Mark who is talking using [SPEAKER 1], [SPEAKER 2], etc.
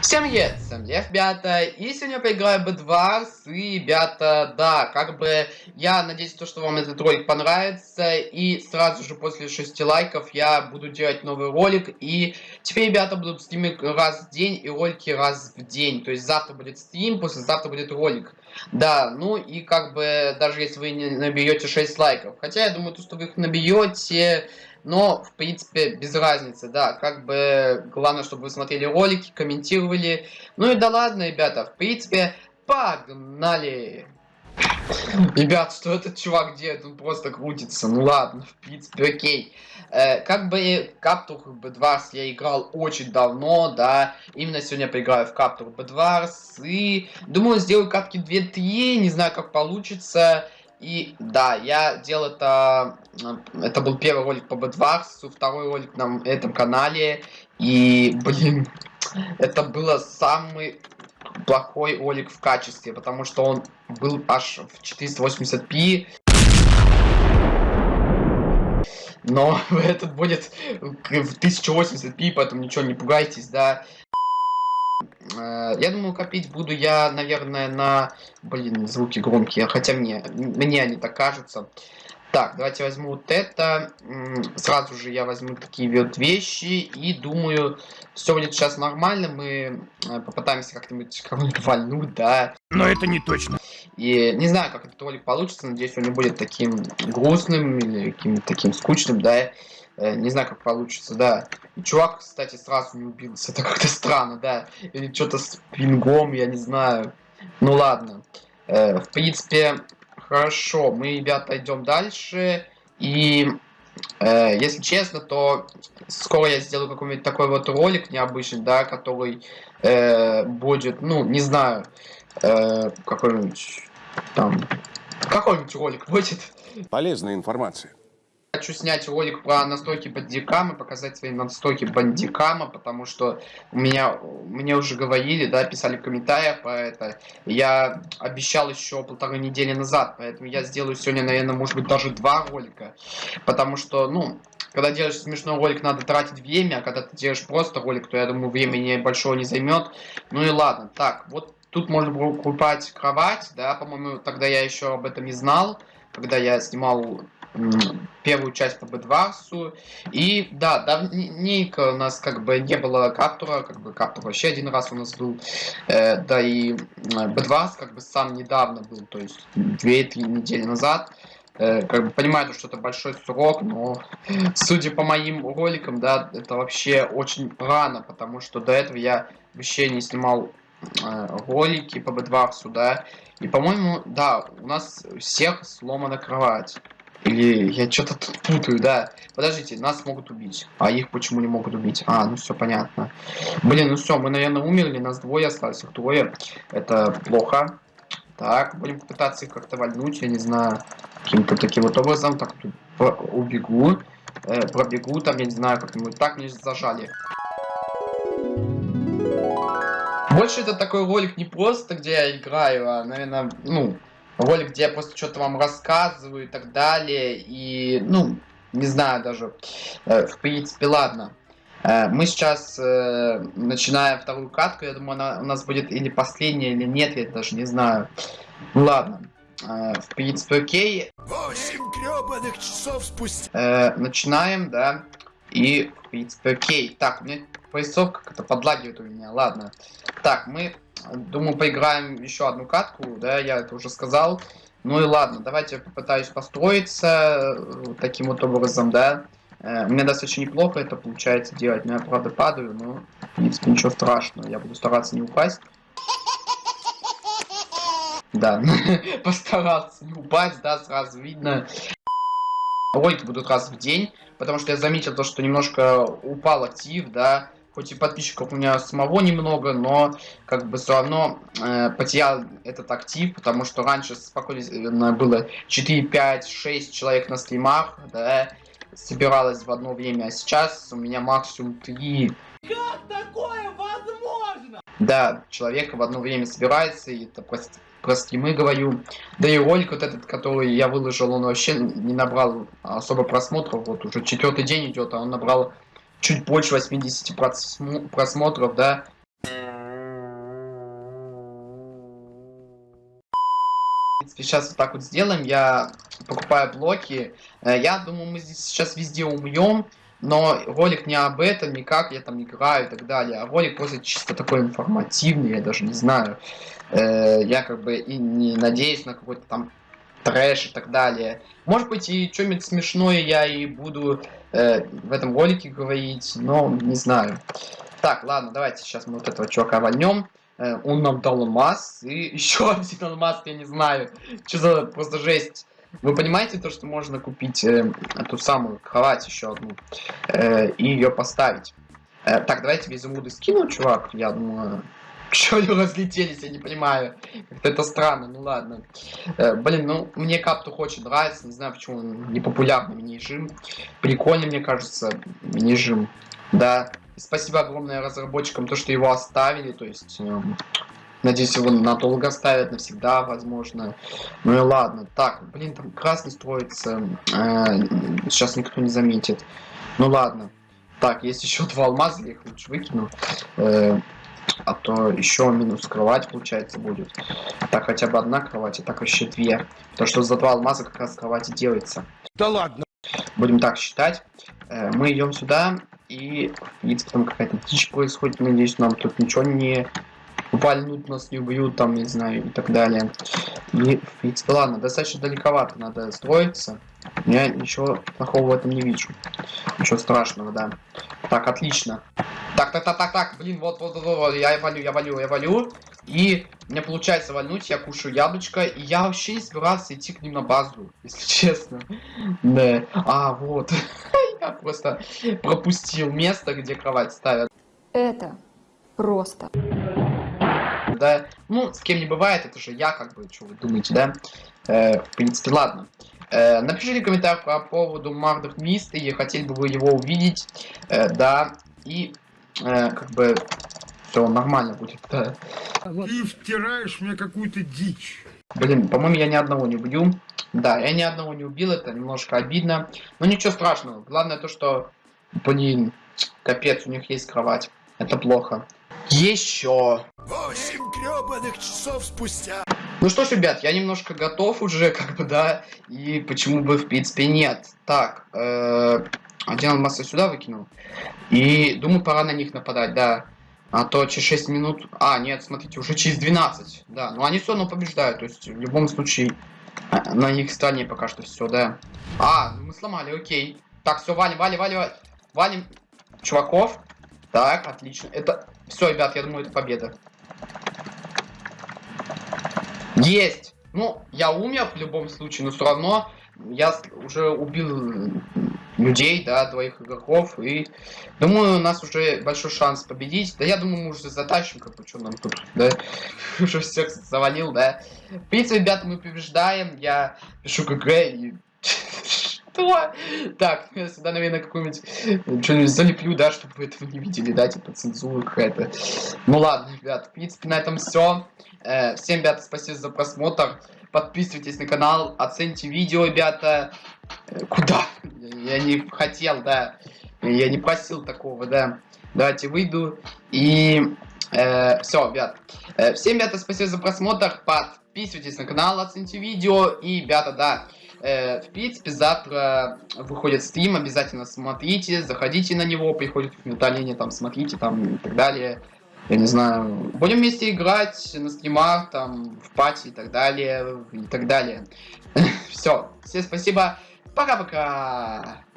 [SPEAKER 1] Всем привет, всем Лев, ребята, и сегодня поиграю B2, и, ребята, да, как бы, я надеюсь, то, что вам этот ролик понравится, и сразу же после 6 лайков я буду делать новый ролик, и теперь, ребята, будут стримить раз в день, и ролики раз в день, то есть завтра будет стрим, послезавтра будет ролик, да, ну, и как бы, даже если вы не наберете 6 лайков, хотя я думаю, то, что вы их наберете, но, в принципе, без разницы, да. Как бы, главное, чтобы вы смотрели ролики, комментировали. Ну и да ладно, ребята, в принципе, погнали! Ребят, что этот чувак делает? Он просто крутится. Ну ладно, в принципе, окей. Э, как бы Каптур B2 я играл очень давно, да. Именно сегодня поиграю в Каптур B2. И думаю, сделаю катки 2-3. Не знаю, как получится. И да, я делал это, это был первый ролик по Бэдварсу, второй ролик на этом канале. И, блин, это было самый плохой ролик в качестве, потому что он был аж в 480p. Но этот будет в 1080p, поэтому ничего не пугайтесь, да. Э, я думаю, копить буду я, наверное, на... Блин, звуки громкие, хотя мне, мне они так кажутся. Так, давайте возьму вот это. Сразу же я возьму такие вот вещи. И думаю, все будет сейчас нормально. Мы э, попытаемся как-нибудь кого-нибудь вальнуть, да.
[SPEAKER 2] Но это не точно.
[SPEAKER 1] И не знаю, как этот ролик получится. Надеюсь, он не будет таким грустным или каким-то таким скучным, да. Э, не знаю, как получится, да. И чувак, кстати, сразу не убился. Это как-то странно, да. Или что-то с пингом, я не знаю. Ну ладно. Э, в принципе, хорошо. Мы, ребята, идем дальше. И э, если честно, то скоро я сделаю какой-нибудь такой вот ролик необычный, да, который э, будет, ну, не знаю, э, какой-нибудь там, какой-нибудь ролик будет.
[SPEAKER 2] Полезная информация.
[SPEAKER 1] Хочу снять ролик про настройки бандикама, показать свои настройки бандикама, потому что у меня, мне уже говорили, да, писали в комментариях про это. Я обещал еще полторы недели назад, поэтому я сделаю сегодня, наверное, может быть, даже два ролика. Потому что, ну, когда делаешь смешной ролик, надо тратить время, а когда ты делаешь просто ролик, то, я думаю, времени большого не займет. Ну и ладно. Так, вот тут можно покупать кровать, да, по-моему, тогда я еще об этом не знал, когда я снимал первую часть по Бедварсу. И да, давненько у нас как бы не было Каптура, как бы Каптур вообще один раз у нас был. Э, да и Бедварс как бы сам недавно был, то есть 2-3 недели назад. Э, как бы понимаю, что это большой срок, но судя по моим роликам, да, это вообще очень рано, потому что до этого я вообще не снимал э, ролики по Бедварсу, да. И, по-моему, да, у нас всех сломана кровать. Или я что-то тут путаю, да. Подождите, нас могут убить. А их почему не могут убить? А, ну все понятно. Блин, ну все, мы, наверное, умерли. Нас двое осталось, их трое. Это плохо. Так, будем пытаться их как-то вальнуть, я не знаю, каким-то таким вот образом. Так, тут убегу. Э, пробегу, там, я не знаю, как-нибудь так мне зажали. Больше это такой ролик не просто, где я играю, а, наверное, ну, ролик, где я просто что-то вам рассказываю и так далее. И, ну, не знаю даже. Э, в принципе, ладно. Э, мы сейчас э, начинаем вторую катку. Я думаю, она у нас будет или последняя, или нет, я даже не знаю. Ну ладно. В принципе, окей.
[SPEAKER 2] 8 гребаных часов спустя.
[SPEAKER 1] Начинаем, да. И, в принципе, окей. Так, у меня поясовка как-то подлагивает у меня. Ладно. Так, мы Думаю, поиграем еще одну катку, да, я это уже сказал. Ну и ладно, давайте я попытаюсь построиться э, таким вот образом, да. У меня достаточно неплохо это получается делать, но я правда падаю, но в принципе ничего страшного, я буду стараться не упасть. Да, постараться не упасть, да, сразу видно. Ролики будут раз в день, потому что я заметил то, что немножко упал актив, да, хоть и подписчиков у меня самого немного, но как бы все равно э, потерял этот актив, потому что раньше спокойно было 4, 5, 6 человек на стримах, да, собиралось в одно время, а сейчас у меня максимум 3.
[SPEAKER 2] Как такое возможно?
[SPEAKER 1] Да, человека в одно время собирается, и это просто про стримы говорю. Да и ролик вот этот, который я выложил, он вообще не набрал особо просмотров. Вот уже четвертый день идет, а он набрал чуть больше 80 просмотров, да. В принципе, сейчас вот так вот сделаем. Я покупаю блоки. Э, я думаю, мы здесь сейчас везде умрем. Но ролик не об этом, и как я там играю и так далее. А ролик просто чисто такой информативный, я даже не знаю. Э, я как бы и не надеюсь на какой-то там трэш и так далее. Может быть и что-нибудь смешное я и буду э, в этом ролике говорить, но не знаю. Так, ладно, давайте сейчас мы вот этого чувака вольнем. Э, он нам дал алмаз, и еще один алмаз, я не знаю. Что за просто жесть. Вы понимаете то, что можно купить э, эту самую кровать еще одну э, и ее поставить? Э, так, давайте без изумруды скину, чувак. Я думаю, что они разлетелись, я не понимаю. Это странно, ну ладно. Э, блин, ну мне Каптух очень нравится, не знаю почему он не популярный мини-жим. Прикольный, мне кажется, мини-жим. Да, спасибо огромное разработчикам, то, что его оставили, то есть... Э, Надеюсь, его надолго оставят, навсегда, возможно. Ну и ладно. Так, блин, там красный строится. Э, сейчас никто не заметит. Ну ладно. Так, есть еще два алмаза, я их лучше выкину. Э, а то еще минус кровать, получается, будет. Так, хотя бы одна кровать, а так вообще две. То, что за два алмаза как раз кровать и делается.
[SPEAKER 2] Да ладно.
[SPEAKER 1] Будем так считать. Э, мы идем сюда, и, в принципе, там какая-то дичь происходит. Надеюсь, нам тут ничего не вальнут нас не убьют, там, не знаю, и так далее. И, в принципе, ладно, достаточно далековато надо строиться. Я ничего плохого в этом не вижу. Ничего страшного, да. Так, отлично. Так, так, так, так, так, блин, вот, вот, вот, вот, я валю, я валю, я валю. И мне получается вальнуть, я кушаю яблочко, и я вообще не собирался идти к ним на базу, если честно. Да. А, вот. я просто пропустил место, где кровать ставят.
[SPEAKER 3] Это просто
[SPEAKER 1] да, ну, с кем не бывает, это же я, как бы, что вы думаете, да, э, в принципе, ладно. Э, напишите комментарий по поводу Мардов Миста, и хотели бы вы его увидеть, э, да, и, э, как бы, все нормально будет, да.
[SPEAKER 2] Ты втираешь мне какую-то дичь.
[SPEAKER 1] Блин, по-моему, я ни одного не убью. Да, я ни одного не убил, это немножко обидно. Но ничего страшного. Главное то, что, блин, капец, у них есть кровать. Это плохо. Еще.
[SPEAKER 2] Восемь гребаных часов спустя.
[SPEAKER 1] Ну что ж, ребят, я немножко готов уже, как бы, да, и почему бы, в принципе, нет. Так, э, алмаз я сюда выкинул. И думаю, пора на них нападать, да. А то через 6 минут... А, нет, смотрите, уже через 12. Да, но они все равно побеждают. То есть, в любом случае, э, на их стороне пока что все, да. А, мы сломали, окей. Так, все, валим, валим, валим, валим чуваков. Так, отлично. Это... Все, ребят, я думаю, это победа. Есть! Ну, я умер в любом случае, но все равно я уже убил людей, да, двоих игроков, и думаю, у нас уже большой шанс победить. Да я думаю, мы уже затащим, как бы, что нам тут, да, уже всех завалил, да. В принципе, ребята, мы побеждаем, я пишу ГГ и что? Так, я сюда, наверное, какую-нибудь что-нибудь залеплю, да, чтобы вы этого не видели, да, типа цензура какая-то. Ну ладно, ребят, в принципе, на этом все. Э, всем, ребята, спасибо за просмотр. Подписывайтесь на канал, оцените видео, ребята. Куда? Я не хотел, да. Я не просил такого, да. Давайте выйду. И э, все, ребят. Э, всем, ребята, спасибо за просмотр. Подписывайтесь на канал, оцените видео. И, ребята, да. Э, в принципе, завтра выходит стрим, обязательно смотрите, заходите на него, приходит уведомление, там, смотрите, там, и так далее. Я не знаю, будем вместе играть на стримах, там, в пати и так далее, и так далее. Все, всем спасибо, pagava caro.